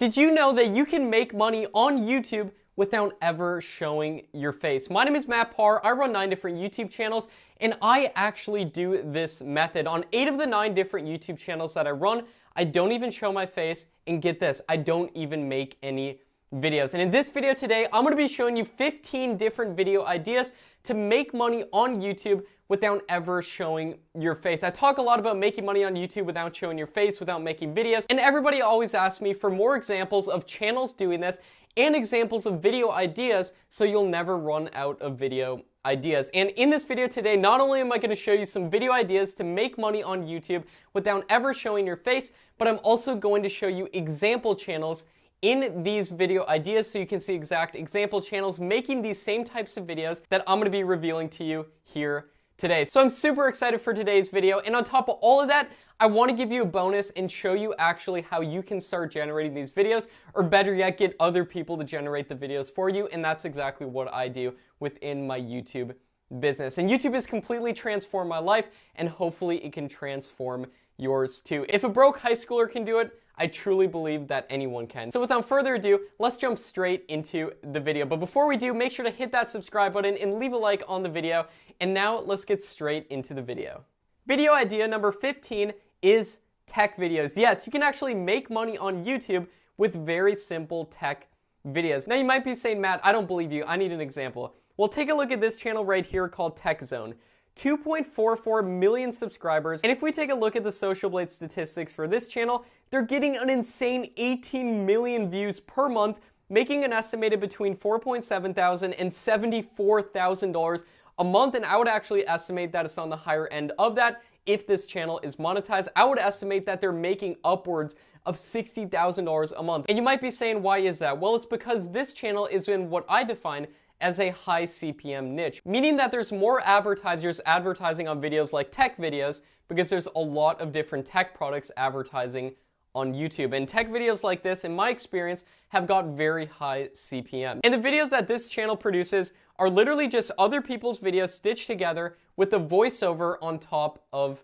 Did you know that you can make money on YouTube without ever showing your face? My name is Matt Par. I run nine different YouTube channels, and I actually do this method. On eight of the nine different YouTube channels that I run, I don't even show my face, and get this, I don't even make any videos. And in this video today, I'm gonna be showing you 15 different video ideas to make money on YouTube without ever showing your face. I talk a lot about making money on YouTube without showing your face, without making videos, and everybody always asks me for more examples of channels doing this and examples of video ideas so you'll never run out of video ideas. And in this video today, not only am I going to show you some video ideas to make money on YouTube without ever showing your face, but I'm also going to show you example channels in these video ideas so you can see exact example channels making these same types of videos that I'm going to be revealing to you here today. So I'm super excited for today's video. And on top of all of that, I want to give you a bonus and show you actually how you can start generating these videos, or better yet, get other people to generate the videos for you. And that's exactly what I do within my YouTube business. And YouTube has completely transformed my life, and hopefully it can transform yours too. If a broke high schooler can do it, I truly believe that anyone can. So without further ado, let's jump straight into the video. But before we do, make sure to hit that subscribe button and leave a like on the video. And now let's get straight into the video. Video idea number 15 is tech videos. Yes, you can actually make money on YouTube with very simple tech videos. Now you might be saying, Matt, I don't believe you. I need an example. Well, take a look at this channel right here called Tech Zone. 2.44 million subscribers. And if we take a look at the Social Blade statistics for this channel, they're getting an insane 18 million views per month, making an estimated between 4.7 thousand and $74,000 a month. And I would actually estimate that it's on the higher end of that if this channel is monetized. I would estimate that they're making upwards of $60,000 a month. And you might be saying, why is that? Well, it's because this channel is in what I define as a high CPM niche, meaning that there's more advertisers advertising on videos like tech videos because there's a lot of different tech products advertising on YouTube. And tech videos like this, in my experience, have got very high CPM. And the videos that this channel produces are literally just other people's videos stitched together with a voiceover on top of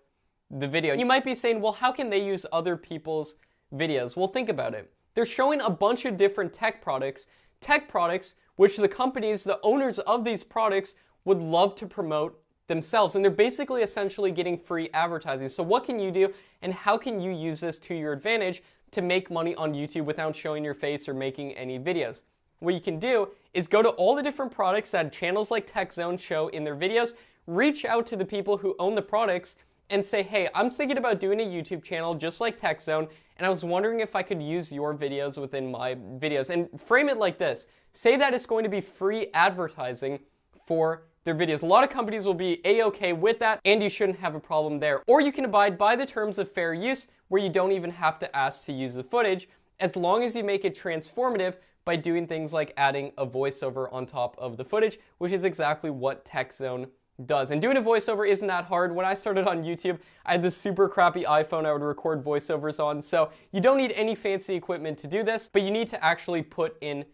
the video. You might be saying, well, how can they use other people's videos? Well, think about it. They're showing a bunch of different tech products, tech products which the companies, the owners of these products, would love to promote themselves. And they're basically essentially getting free advertising. So what can you do and how can you use this to your advantage to make money on YouTube without showing your face or making any videos? What you can do is go to all the different products that channels like TechZone show in their videos, reach out to the people who own the products and say, hey, I'm thinking about doing a YouTube channel just like TechZone, and I was wondering if I could use your videos within my videos. And frame it like this. Say that it's going to be free advertising for their videos. A lot of companies will be a-okay with that, and you shouldn't have a problem there. Or you can abide by the terms of fair use, where you don't even have to ask to use the footage, as long as you make it transformative by doing things like adding a voiceover on top of the footage, which is exactly what TechZone does. And doing a voiceover isn't that hard. When I started on YouTube, I had this super crappy iPhone I would record voiceovers on. So you don't need any fancy equipment to do this, but you need to actually put in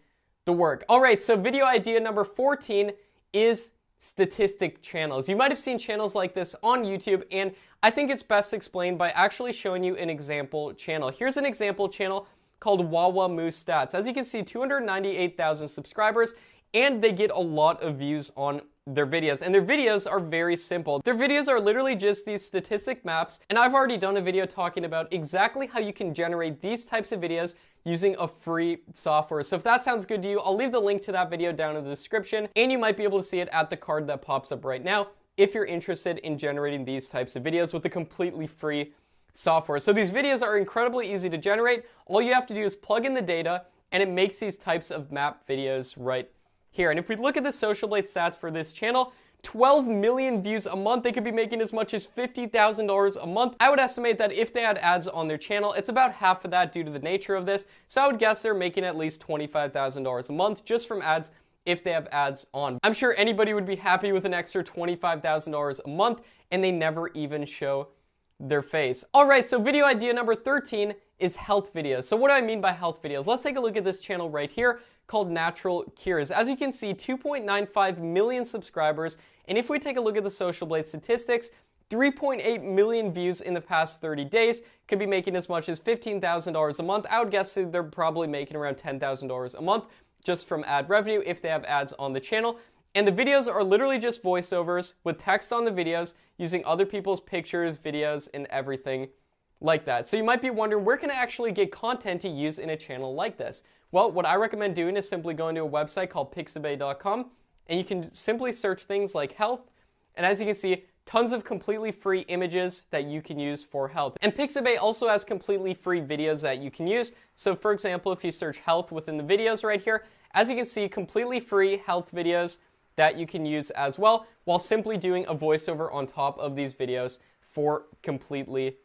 the work. All right, so video idea number 14 is statistic channels. You might have seen channels like this on YouTube, and I think it's best explained by actually showing you an example channel. Here's an example channel called WawamuStats. As you can see, 298,000 subscribers, and they get a lot of views on their videos. And their videos are very simple. Their videos are literally just these statistic maps. And I've already done a video talking about exactly how you can generate these types of videos using a free software. So if that sounds good to you, I'll leave the link to that video down in the description. And you might be able to see it at the card that pops up right now if you're interested in generating these types of videos with a completely free software. So these videos are incredibly easy to generate. All you have to do is plug in the data and it makes these types of map videos right here. And if we look at the Social Blade stats for this channel, 12 million views a month. They could be making as much as $50,000 a month. I would estimate that if they had ads on their channel, it's about half of that due to the nature of this. So I would guess they're making at least $25,000 a month just from ads if they have ads on. I'm sure anybody would be happy with an extra $25,000 a month and they never even show their face. All right, so video idea number 13 is health videos. So what do I mean by health videos? Let's take a look at this channel right here called Natural Cures. As you can see, 2.95 million subscribers. And if we take a look at the Social Blade statistics, 3.8 million views in the past 30 days, could be making as much as $15,000 a month. I would guess they're probably making around $10,000 a month just from ad revenue if they have ads on the channel. And the videos are literally just voiceovers with text on the videos using other people's pictures, videos, and everything like that. So you might be wondering, where can I actually get content to use in a channel like this? Well, what I recommend doing is simply going to a website called pixabay.com and you can simply search things like health. And as you can see, tons of completely free images that you can use for health. And Pixabay also has completely free videos that you can use. So for example, if you search health within the videos right here, as you can see, completely free health videos that you can use as well, while simply doing a voiceover on top of these videos for completely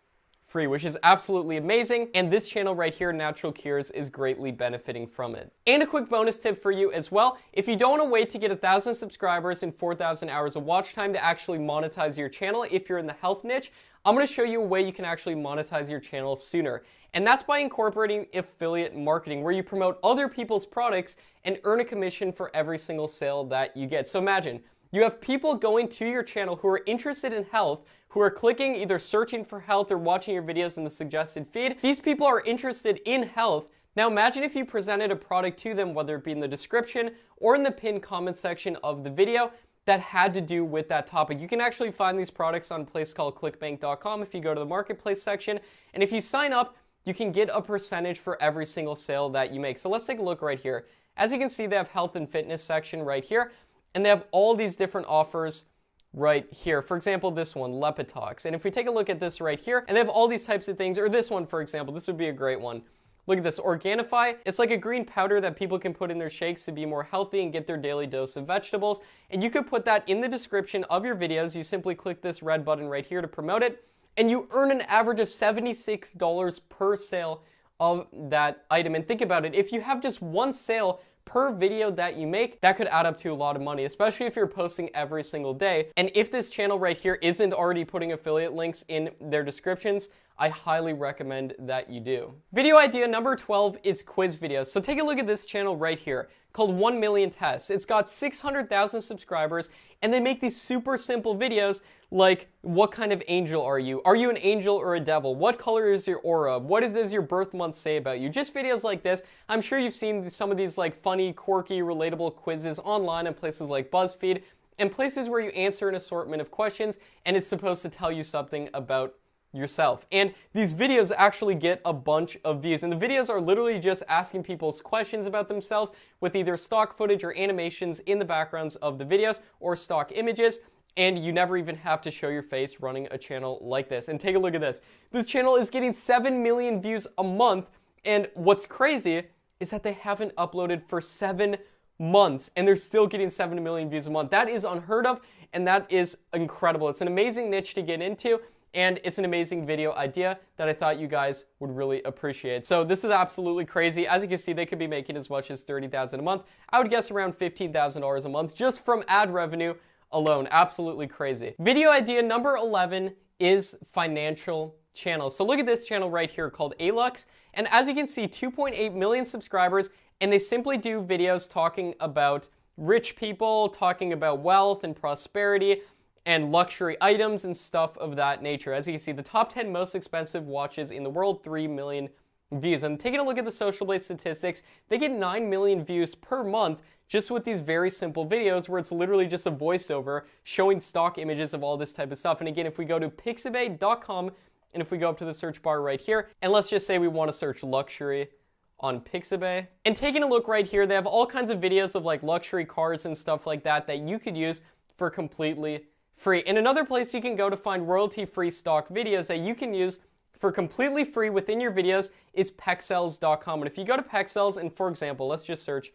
free, which is absolutely amazing. And this channel right here, Natural Cures, is greatly benefiting from it. And a quick bonus tip for you as well. If you don't want to wait to get a thousand subscribers and 4,000 hours of watch time to actually monetize your channel if you're in the health niche, I'm going to show you a way you can actually monetize your channel sooner. And that's by incorporating affiliate marketing, where you promote other people's products and earn a commission for every single sale that you get. So imagine, you have people going to your channel who are interested in health, who are clicking, either searching for health or watching your videos in the suggested feed. These people are interested in health. Now imagine if you presented a product to them, whether it be in the description or in the pinned comment section of the video, that had to do with that topic. You can actually find these products on a place called clickbank.com if you go to the marketplace section. And if you sign up, you can get a percentage for every single sale that you make. So let's take a look right here. As you can see, they have health and fitness section right here, and they have all these different offers right here. For example, this one, Leptitox. And if we take a look at this right here, and they have all these types of things, or this one, for example, this would be a great one. Look at this, Organifi. It's like a green powder that people can put in their shakes to be more healthy and get their daily dose of vegetables. And you could put that in the description of your videos. You simply click this red button right here to promote it. And you earn an average of $76 per sale of that item. And think about it, if you have just one sale per video that you make, that could add up to a lot of money, especially if you're posting every single day. And if this channel right here isn't already putting affiliate links in their descriptions, I highly recommend that you do. Video idea number 12 is quiz videos. So take a look at this channel right here called 1 Million Tests. It's got 600,000 subscribers and they make these super simple videos like what kind of angel are you? Are you an angel or a devil? What color is your aura? What does your birth month say about you? Just videos like this. I'm sure you've seen some of these like funny, quirky, relatable quizzes online in places like BuzzFeed and places where you answer an assortment of questions and it's supposed to tell you something about yourself. And these videos actually get a bunch of views. And the videos are literally just asking people's questions about themselves with either stock footage or animations in the backgrounds of the videos or stock images. And you never even have to show your face running a channel like this. And take a look at this. This channel is getting 7 million views a month. And what's crazy is that they haven't uploaded for seven months and they're still getting 7 million views a month. That is unheard of and that is incredible. It's an amazing niche to get into and it's an amazing video idea that I thought you guys would really appreciate. So this is absolutely crazy. As you can see, they could be making as much as 30000 a month. I would guess around $15,000 a month just from ad revenue alone. Absolutely crazy. Video idea number 11 is financial channels. So look at this channel right here called Alux. And as you can see, 2.8 million subscribers, and they simply do videos talking about rich people, talking about wealth and prosperity, and luxury items and stuff of that nature. As you can see, the top 10 most expensive watches in the world, 3 million views. And taking a look at the Social Blade statistics, they get 9 million views per month just with these very simple videos where it's literally just a voiceover showing stock images of all this type of stuff. And again, if we go to pixabay.com and if we go up to the search bar right here, and let's just say we want to search luxury on Pixabay. And taking a look right here, they have all kinds of videos of like luxury cars and stuff like that that you could use for completely free. And another place you can go to find royalty-free stock videos that you can use for completely free within your videos is pexels.com. And if you go to Pexels and for example, let's just search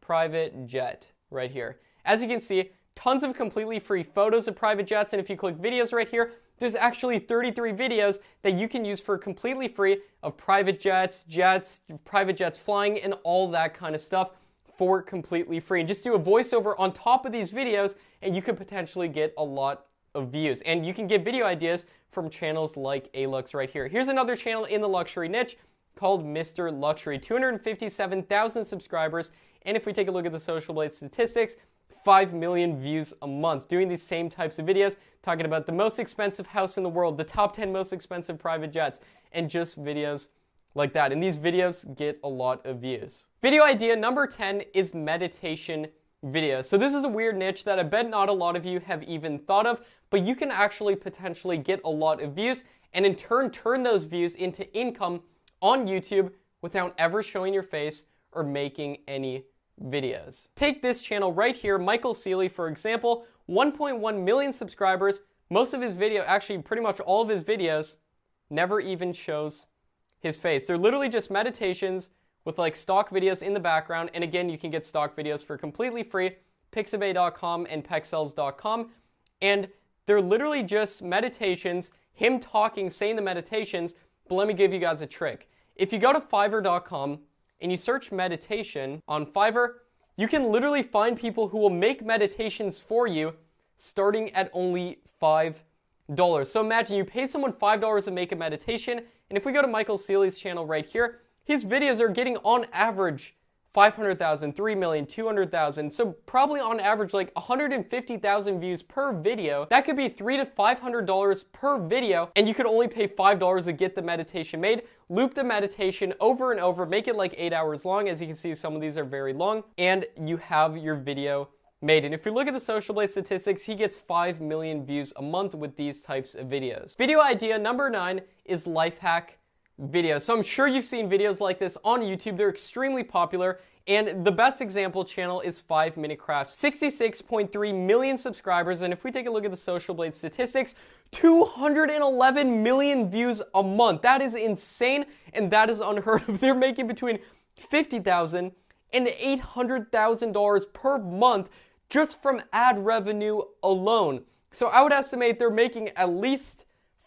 private jet right here. As you can see, tons of completely free photos of private jets. And if you click videos right here, there's actually 33 videos that you can use for completely free of private jets, jets, private jets flying, and all that kind of stuff for completely free. And just do a voiceover on top of these videos and you could potentially get a lot of views. And you can get video ideas from channels like Alux right here. Here's another channel in the luxury niche called Mr. Luxury. 257,000 subscribers. And if we take a look at the Social Blade statistics, 5 million views a month doing these same types of videos, talking about the most expensive house in the world, the top 10 most expensive private jets, and just videos like that. And these videos get a lot of views. Video idea number 10 is meditation videos. So this is a weird niche that I bet not a lot of you have even thought of, but you can actually potentially get a lot of views and in turn turn those views into income on YouTube without ever showing your face or making any videos. Take this channel right here, Michael Sealey, for example, 1.1 million subscribers. Most of his video, actually pretty much all of his videos, never even shows his face. They're literally just meditations with like stock videos in the background. And again, you can get stock videos for completely free, pixabay.com and pexels.com. And they're literally just meditations, him talking, saying the meditations. But let me give you guys a trick. If you go to fiverr.com and you search meditation on Fiverr, you can literally find people who will make meditations for you starting at only $5. So imagine you pay someone $5 to make a meditation, and if we go to Michael Sealey's channel right here, his videos are getting on average 500,000, 3 million, 200,000. So probably on average like 150,000 views per video. That could be three to $500 per video. And you could only pay $5 to get the meditation made. Loop the meditation over and over, make it like eight hours long. As you can see, some of these are very long and you have your video made. And if you look at the Social Blade statistics, he gets 5 million views a month with these types of videos. Video idea number nine is life hack videos. So I'm sure you've seen videos like this on YouTube. They're extremely popular. And the best example channel is 5 Minute Crafts. 66.3 million subscribers. And if we take a look at the Social Blade statistics, 211 million views a month. That is insane. And that is unheard of. They're making between 50,000 and $800,000 per month just from ad revenue alone. So I would estimate they're making at least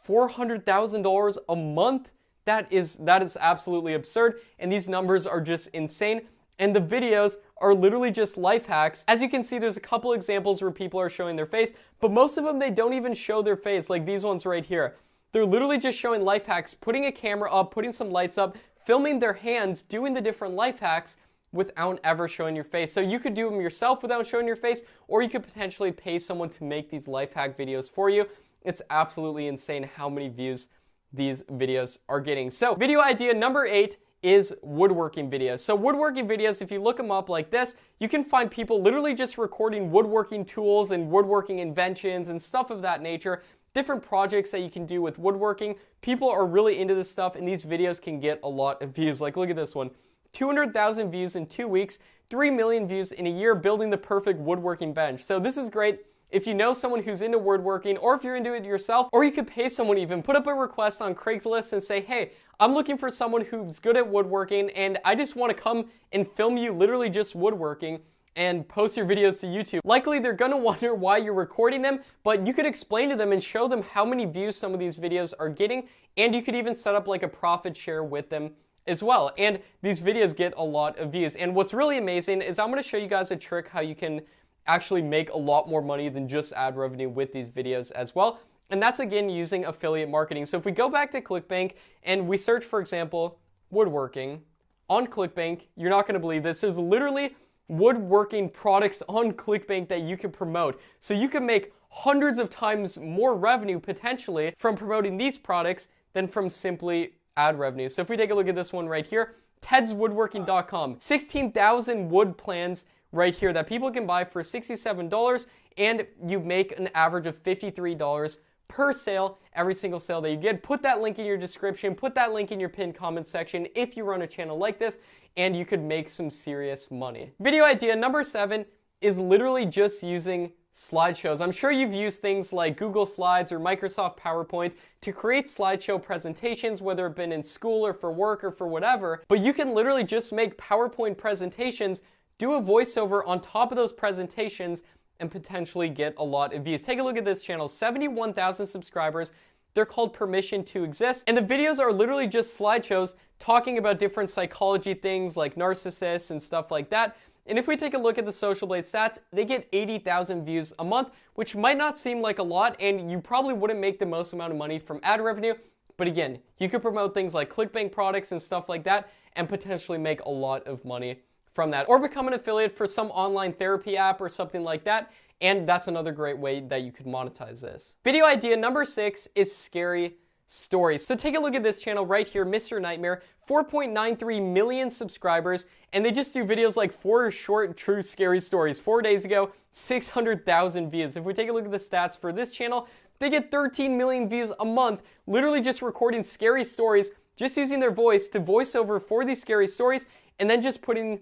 $400,000 a month that is that is absolutely absurd and these numbers are just insane and the videos are literally just life hacks. As you can see, there's a couple examples where people are showing their face, but most of them, they don't even show their face, like these ones right here. They're literally just showing life hacks, putting a camera up, putting some lights up, filming their hands, doing the different life hacks without ever showing your face. So you could do them yourself without showing your face, or you could potentially pay someone to make these life hack videos for you. It's absolutely insane how many views these videos are getting. So video idea number eight is woodworking videos. So woodworking videos, if you look them up like this, you can find people literally just recording woodworking tools and woodworking inventions and stuff of that nature different projects that you can do with woodworking. People are really into this stuff and these videos can get a lot of views. Like look at this one. 200,000 views in two weeks, 3 million views in a year building the perfect woodworking bench. So this is great if you know someone who's into woodworking, or if you're into it yourself, or you could pay someone even, put up a request on Craigslist and say, hey, I'm looking for someone who's good at woodworking, and I just want to come and film you literally just woodworking and post your videos to YouTube. Likely they're gonna wonder why you're recording them, but you could explain to them and show them how many views some of these videos are getting, and you could even set up like a profit share with them as well. And these videos get a lot of views. And what's really amazing is I'm gonna show you guys a trick how you can actually make a lot more money than just ad revenue with these videos as well. And that's again using affiliate marketing. So if we go back to ClickBank and we search, for example, woodworking on ClickBank, you're not gonna believe this. There's literally woodworking products on ClickBank that you can promote. So you can make hundreds of times more revenue potentially from promoting these products than from simply ad revenue. So if we take a look at this one right here, tedswoodworking.com, 16,000 wood plans right here that people can buy for $67 and you make an average of $53 per sale every single sale that you get. Put that link in your description, put that link in your pinned comment section if you run a channel like this and you could make some serious money. Video idea number seven is literally just using slideshows. I'm sure you've used things like Google Slides or Microsoft PowerPoint to create slideshow presentations, whether it been in school or for work or for whatever, but you can literally just make PowerPoint presentations do a voiceover on top of those presentations and potentially get a lot of views. Take a look at this channel, 71,000 subscribers. They're called Permission to Exist. And the videos are literally just slideshows talking about different psychology things like narcissists and stuff like that. And if we take a look at the Social Blade stats, they get 80,000 views a month, which might not seem like a lot, and you probably wouldn't make the most amount of money from ad revenue. But again, you could promote things like ClickBank products and stuff like that and potentially make a lot of money from that. Or become an affiliate for some online therapy app or something like that. And that's another great way that you could monetize this. Video idea number six is scary stories. So take a look at this channel right here, Mr. Nightmare, 4.93 million subscribers, and they just do videos like four short, true, scary stories. Four days ago, 600,000 views. If we take a look at the stats for this channel, they get 13 million views a month, literally just recording scary stories, just using their voice to voice over for these scary stories, and then just putting,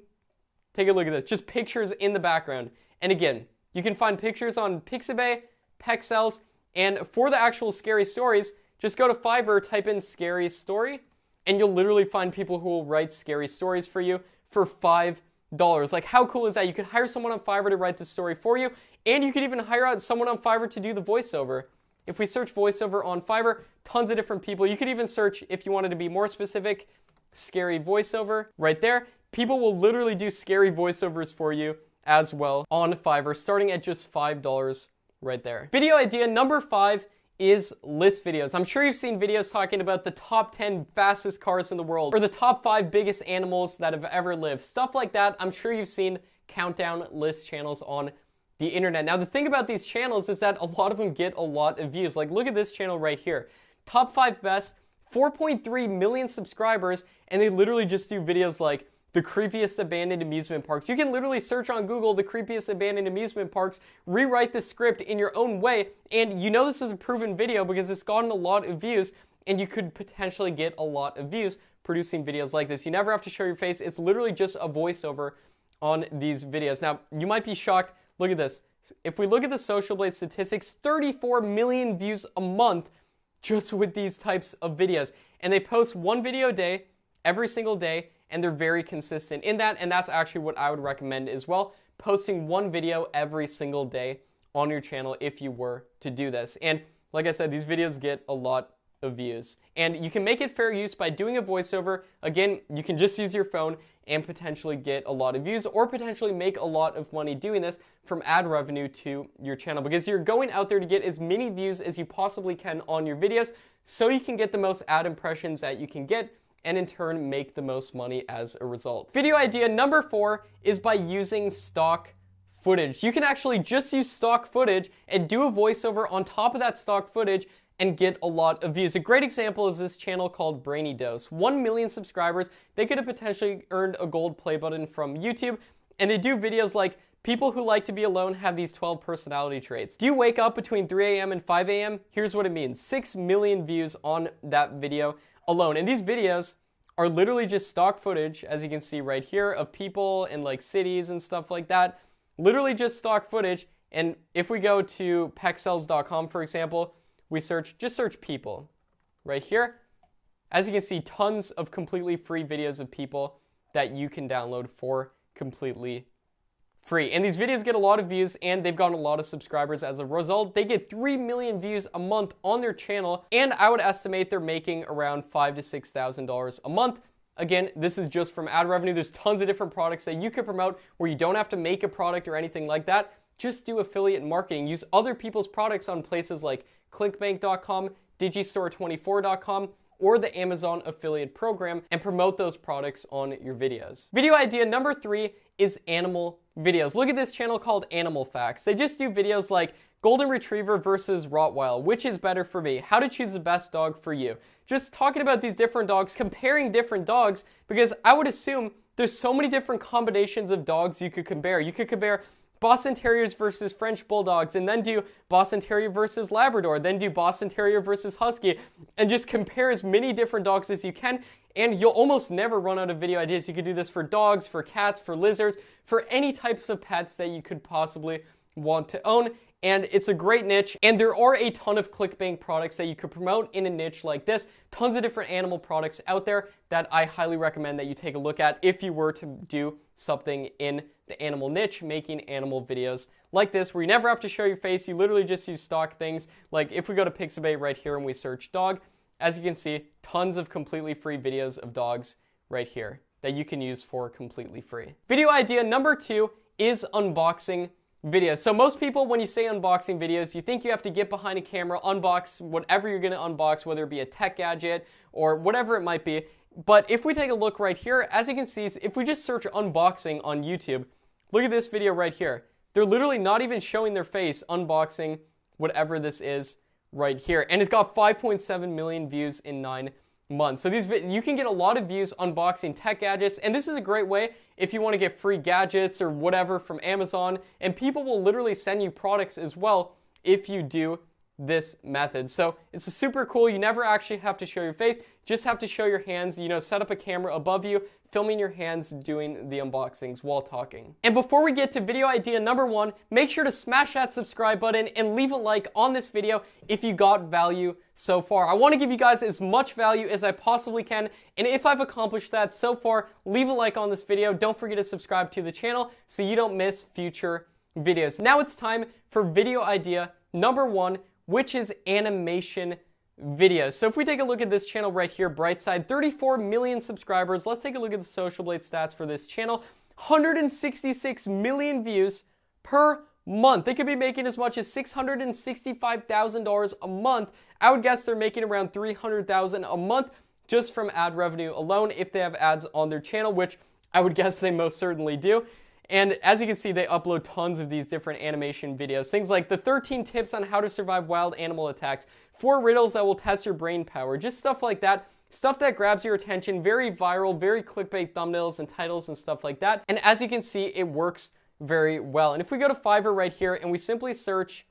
take a look at this, just pictures in the background. And again, you can find pictures on Pixabay, Pexels, and for the actual scary stories, just go to Fiverr, type in scary story, and you'll literally find people who will write scary stories for you for $5. Like, how cool is that? You could hire someone on Fiverr to write the story for you, and you could even hire out someone on Fiverr to do the voiceover. If we search voiceover on Fiverr, tons of different people. You could even search, if you wanted to be more specific, scary voiceover right there. People will literally do scary voiceovers for you as well on Fiverr, starting at just $5 right there. Video idea number five is list videos. I'm sure you've seen videos talking about the top 10 fastest cars in the world or the top 5 biggest animals that have ever lived. Stuff like that. I'm sure you've seen countdown list channels on the internet. Now, the thing about these channels is that a lot of them get a lot of views. Like, look at this channel right here. Top 5 best, 4.3 million subscribers, and they literally just do videos like the creepiest abandoned amusement parks. You can literally search on Google the creepiest abandoned amusement parks, rewrite the script in your own way, and you know this is a proven video because it's gotten a lot of views, and you could potentially get a lot of views producing videos like this. You never have to show your face. It's literally just a voiceover on these videos. Now, you might be shocked. Look at this. If we look at the Social Blade statistics, 34 million views a month just with these types of videos. And they post one video a day, every single day, and they're very consistent in that, and that's actually what I would recommend as well, posting one video every single day on your channel if you were to do this. And like I said, these videos get a lot of views. And you can make it fair use by doing a voiceover. Again, you can just use your phone and potentially get a lot of views or potentially make a lot of money doing this from ad revenue to your channel because you're going out there to get as many views as you possibly can on your videos so you can get the most ad impressions that you can get and in turn make the most money as a result. Video idea number four is by using stock footage. You can actually just use stock footage and do a voiceover on top of that stock footage and get a lot of views. A great example is this channel called Brainy Dose. 1 million subscribers, they could have potentially earned a gold play button from YouTube, and they do videos like People who like to be alone have these 12 personality traits. Do you wake up between 3 a.m. and 5 a.m.? Here's what it means. 6 million views on that video alone. And these videos are literally just stock footage, as you can see right here, of people in like cities and stuff like that. Literally just stock footage. And if we go to pexels.com, for example, we search, just search people right here. As you can see, tons of completely free videos of people that you can download for completely free. And these videos get a lot of views and they've gotten a lot of subscribers as a result. They get 3 million views a month on their channel and I would estimate they're making around five to $6,000 a month. Again, this is just from ad revenue. There's tons of different products that you could promote where you don't have to make a product or anything like that. Just do affiliate marketing. Use other people's products on places like clickbank.com, digistore24.com, or the Amazon affiliate program and promote those products on your videos. Video idea number three is animal videos. Look at this channel called Animal Facts. They just do videos like Golden Retriever versus Rottweiler. Which is better for me? How to choose the best dog for you. Just talking about these different dogs, comparing different dogs, because I would assume there's so many different combinations of dogs you could compare. You could compare Boston Terriers versus French Bulldogs, and then do Boston Terrier versus Labrador, then do Boston Terrier versus Husky, and just compare as many different dogs as you can, and you'll almost never run out of video ideas. You could do this for dogs, for cats, for lizards, for any types of pets that you could possibly want to own and it's a great niche. And there are a ton of ClickBank products that you could promote in a niche like this. Tons of different animal products out there that I highly recommend that you take a look at if you were to do something in the animal niche, making animal videos like this, where you never have to show your face. You literally just use stock things. Like if we go to Pixabay right here and we search dog, as you can see, tons of completely free videos of dogs right here that you can use for completely free. Video idea number two is unboxing videos. So most people, when you say unboxing videos, you think you have to get behind a camera, unbox whatever you're gonna unbox, whether it be a tech gadget or whatever it might be. But if we take a look right here, as you can see, if we just search unboxing on YouTube, look at this video right here. They're literally not even showing their face unboxing whatever this is right here. And it's got 5.7 million views in nine months. So these you can get a lot of views unboxing tech gadgets, and this is a great way if you want to get free gadgets or whatever from Amazon. And people will literally send you products as well if you do this method. So it's super cool. You never actually have to show your face, just have to show your hands, you know, set up a camera above you, filming your hands doing the unboxings while talking. And before we get to video idea number one, make sure to smash that subscribe button and leave a like on this video if you got value so far. I want to give you guys as much value as I possibly can, and if I've accomplished that so far, leave a like on this video. Don't forget to subscribe to the channel so you don't miss future videos. Now it's time for video idea number one, which is animation videos. So if we take a look at this channel right here, Brightside, 34 million subscribers. Let's take a look at the Social Blade stats for this channel. 166 million views per month. They could be making as much as $665,000 a month. I would guess they're making around 300,000 a month just from ad revenue alone if they have ads on their channel, which I would guess they most certainly do. And as you can see, they upload tons of these different animation videos. Things like the 13 tips on how to survive wild animal attacks, four riddles that will test your brain power, just stuff like that. Stuff that grabs your attention, very viral, very clickbait thumbnails and titles and stuff like that. And as you can see, it works very well. And if we go to Fiverr right here and we simply search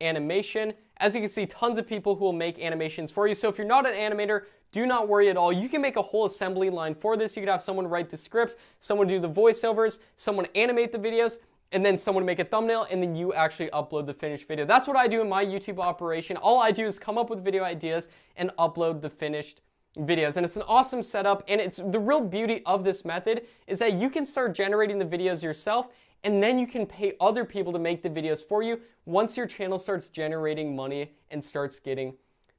animation, as you can see, tons of people who will make animations for you. So if you're not an animator, do not worry at all. You can make a whole assembly line for this. You could have someone write the scripts, someone do the voiceovers, someone animate the videos, and then someone make a thumbnail, and then you actually upload the finished video. That's what I do in my YouTube operation. All I do is come up with video ideas and upload the finished videos. And it's an awesome setup, and it's the real beauty of this method is that you can start generating the videos yourself and then you can pay other people to make the videos for you once your channel starts generating money and starts getting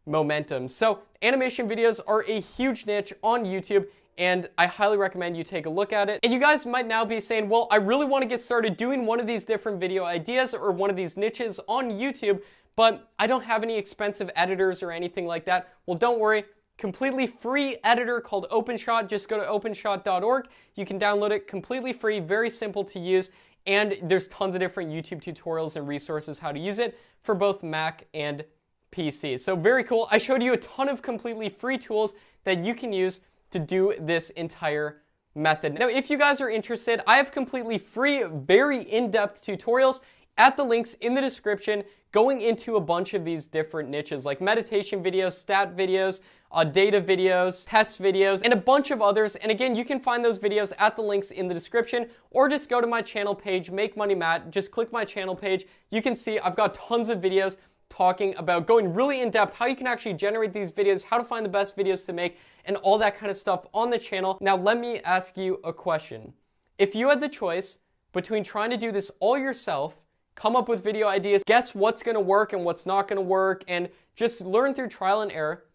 momentum. So animation videos are a huge niche on YouTube and I highly recommend you take a look at it. And you guys might now be saying, well, I really want to get started doing one of these different video ideas or one of these niches on YouTube, but I don't have any expensive editors or anything like that. Well, don't worry. Completely free editor called OpenShot. Just go to openshot.org. You can download it completely free, very simple to use. And there's tons of different YouTube tutorials and resources how to use it for both Mac and PC. So very cool. I showed you a ton of completely free tools that you can use to do this entire method. Now, if you guys are interested, I have completely free, very in-depth tutorials at the links in the description going into a bunch of these different niches like meditation videos, stat videos, uh, data videos, test videos, and a bunch of others. And again, you can find those videos at the links in the description or just go to my channel page, Make Money Matt, just click my channel page. You can see I've got tons of videos talking about going really in depth how you can actually generate these videos, how to find the best videos to make, and all that kind of stuff on the channel. Now, let me ask you a question. If you had the choice between trying to do this all yourself, come up with video ideas, guess what's gonna work and what's not gonna work, and just learn through trial and error,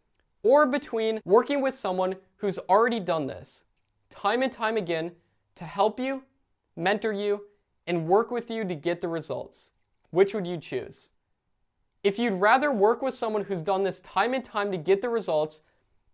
or between working with someone who's already done this time and time again to help you, mentor you, and work with you to get the results, which would you choose? If you'd rather work with someone who's done this time and time to get the results,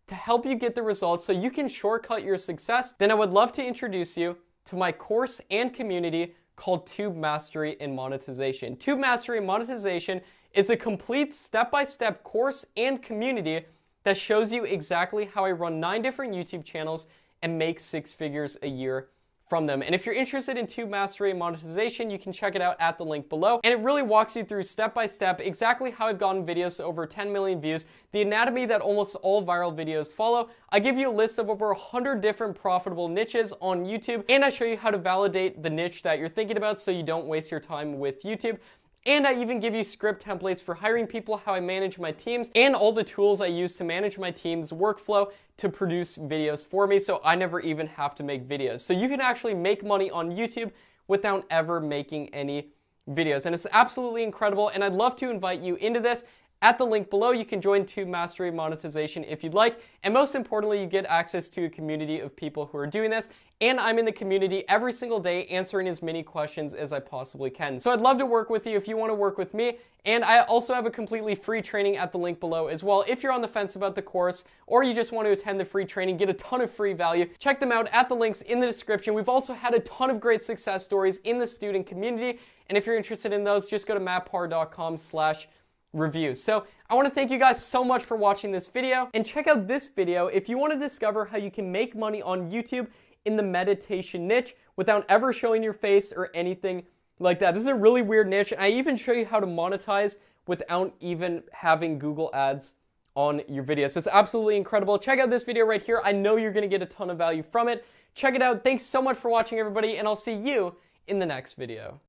to help you get the results so you can shortcut your success, then I would love to introduce you to my course and community called Tube Mastery and Monetization. Tube Mastery and Monetization is a complete step-by-step -step course and community that shows you exactly how I run nine different YouTube channels and make six figures a year from them. And if you're interested in Tube Mastery and monetization, you can check it out at the link below. And it really walks you through step by step exactly how I've gotten videos to over 10 million views, the anatomy that almost all viral videos follow. I give you a list of over 100 different profitable niches on YouTube, and I show you how to validate the niche that you're thinking about so you don't waste your time with YouTube. And I even give you script templates for hiring people, how I manage my teams, and all the tools I use to manage my team's workflow to produce videos for me so I never even have to make videos. So you can actually make money on YouTube without ever making any videos. And it's absolutely incredible, and I'd love to invite you into this at the link below. You can join Tube Mastery Monetization if you'd like. And most importantly, you get access to a community of people who are doing this. And I'm in the community every single day answering as many questions as I possibly can. So I'd love to work with you if you want to work with me. And I also have a completely free training at the link below as well. If you're on the fence about the course or you just want to attend the free training, get a ton of free value, check them out at the links in the description. We've also had a ton of great success stories in the student community. And if you're interested in those, just go to mattpar.com slash reviews. So I want to thank you guys so much for watching this video and check out this video if you want to discover how you can make money on YouTube in the meditation niche without ever showing your face or anything like that. This is a really weird niche. I even show you how to monetize without even having Google ads on your videos. It's absolutely incredible. Check out this video right here. I know you're going to get a ton of value from it. Check it out. Thanks so much for watching everybody and I'll see you in the next video.